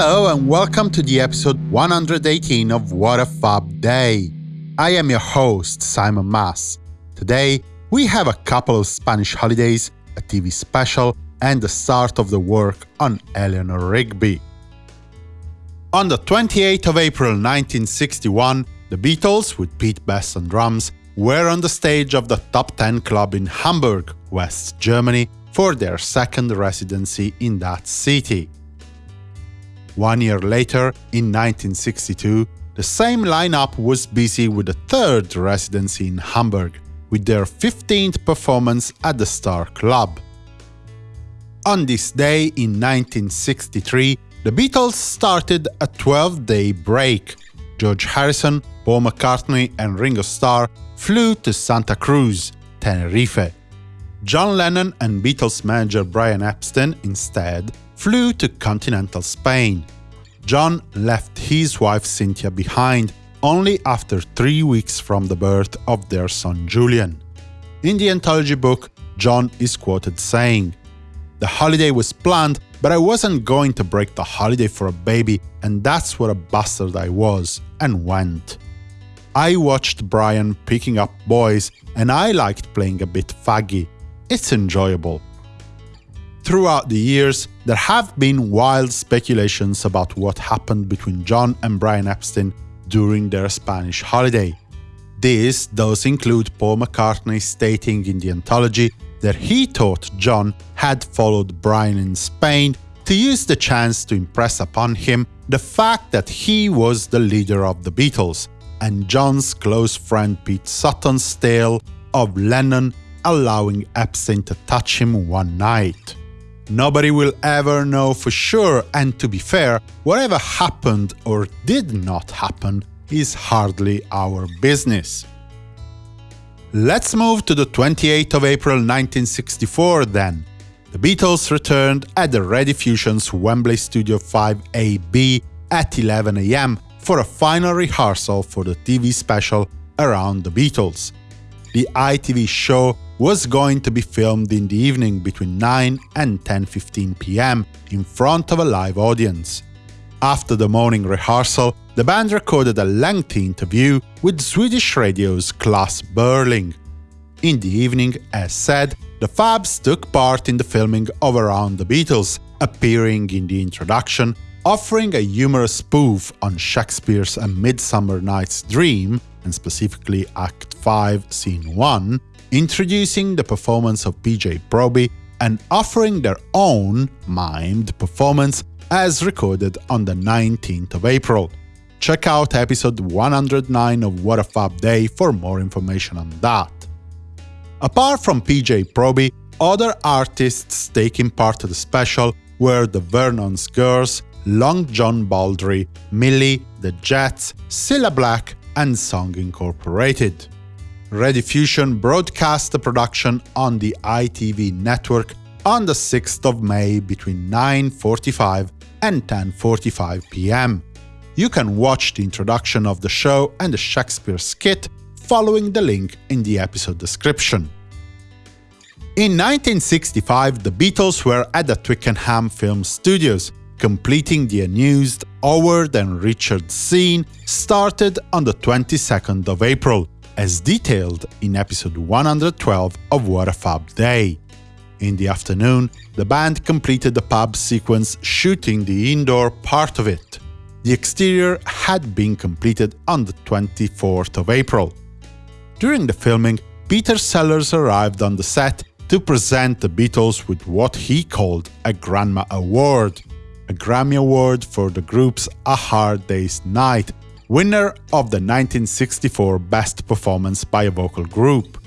Hello and welcome to the episode 118 of What a Fab Day. I am your host, Simon Mas. Today, we have a couple of Spanish holidays, a TV special, and the start of the work on Eleanor Rigby. On the 28th of April 1961, the Beatles, with Pete Best on drums, were on the stage of the Top 10 Club in Hamburg, West Germany, for their second residency in that city. One year later, in 1962, the same lineup was busy with a third residency in Hamburg, with their 15th performance at the Star Club. On this day in 1963, the Beatles started a 12-day break. George Harrison, Paul McCartney and Ringo Starr flew to Santa Cruz, Tenerife. John Lennon and Beatles manager Brian Epstein, instead, flew to continental Spain. John left his wife Cynthia behind only after three weeks from the birth of their son Julian. In the anthology book, John is quoted saying, The holiday was planned, but I wasn't going to break the holiday for a baby, and that's what a bastard I was, and went. I watched Brian picking up boys, and I liked playing a bit faggy. It's enjoyable. Throughout the years, there have been wild speculations about what happened between John and Brian Epstein during their Spanish holiday. These does include Paul McCartney stating in the anthology that he thought John had followed Brian in Spain to use the chance to impress upon him the fact that he was the leader of the Beatles, and John's close friend Pete Shotton's tale of Lennon allowing Epstein to touch him one night. Nobody will ever know for sure, and to be fair, whatever happened or did not happen is hardly our business. Let's move to the 28th of April 1964 then. The Beatles returned at the Rediffusion's Wembley Studio 5AB at 11am for a final rehearsal for the TV special around the Beatles. The ITV show was going to be filmed in the evening between 9 and 10.15 pm in front of a live audience. After the morning rehearsal, the band recorded a lengthy interview with Swedish radio's Klas Burling. In the evening, as said, the Fabs took part in the filming of Around the Beatles, appearing in the introduction, offering a humorous spoof on Shakespeare's A Midsummer Night's Dream, and specifically Act 5, Scene 1, introducing the performance of PJ Proby and offering their own mimed performance as recorded on the 19th of April. Check out episode 109 of What a Fab Day for more information on that. Apart from PJ Proby, other artists taking part of the special were the Vernon's Girls, Long John Baldry, Millie, The Jets, Cilla Black, and Sounds Incorporated. Rediffusion broadcast the production on the ITV network on the 6th of May between 9.45 and 10.45 pm. You can watch the introduction of the show and the Shakespeare skit following the link in the episode description. In 1965, the Beatles were at the Twickenham Film Studios, completing the unused Howerd and Richard scene started on the 22nd of April, as detailed in episode 112 of What a Fab Day. In the afternoon, the band completed the pub sequence shooting the indoor part of it. The exterior had been completed on the 24th of April. During the filming, Peter Sellers arrived on the set to present the Beatles with what he called a Grandma Award, a Grammy Award for the group's A Hard Day's Night, winner of the 1964 Best Performance by a Vocal Group.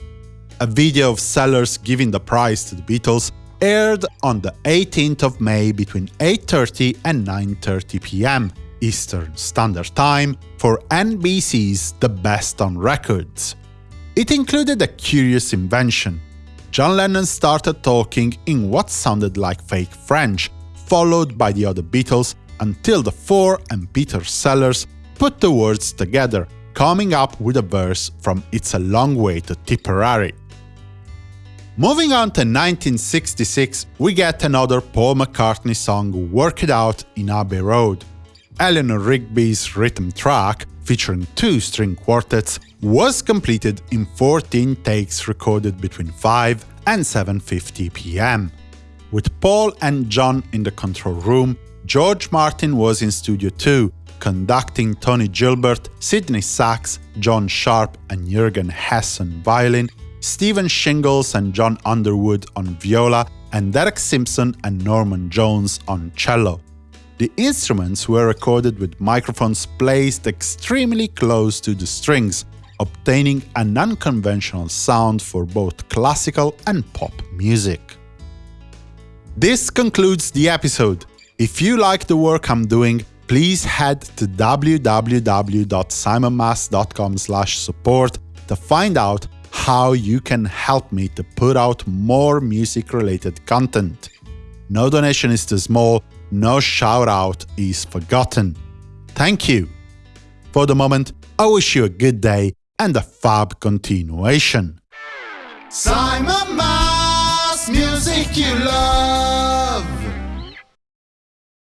A video of Sellers giving the prize to the Beatles aired on the 18th of May between 8.30 and 9.30 pm Eastern Standard Time for NBC's The Best on Records. It included a curious invention. John Lennon started talking in what sounded like fake French, followed by the other Beatles, until the four and Peter Sellers put the words together, coming up with a verse from It's a Long Way to Tipperary. Moving on to 1966, we get another Paul McCartney song, Work It Out in Abbey Road. Eleanor Rigby's rhythm track, featuring two string quartets, was completed in 14 takes recorded between 5 and 7.50 pm. With Paul and John in the control room, George Martin was in Studio 2, conducting Tony Gilbert, Sidney Sax, John Sharp and Jürgen Hess on violin, Stephen Shingles and John Underwood on viola, and Derek Simpson and Norman Jones on cello. The instruments were recorded with microphones placed extremely close to the strings, obtaining an unconventional sound for both classical and pop music. This concludes the episode. If you like the work I'm doing, please head to www.simonmas.com support to find out how you can help me to put out more music-related content. No donation is too small, no shout-out is forgotten. Thank you! For the moment, I wish you a good day and a fab continuation. Simon Mas, music you love.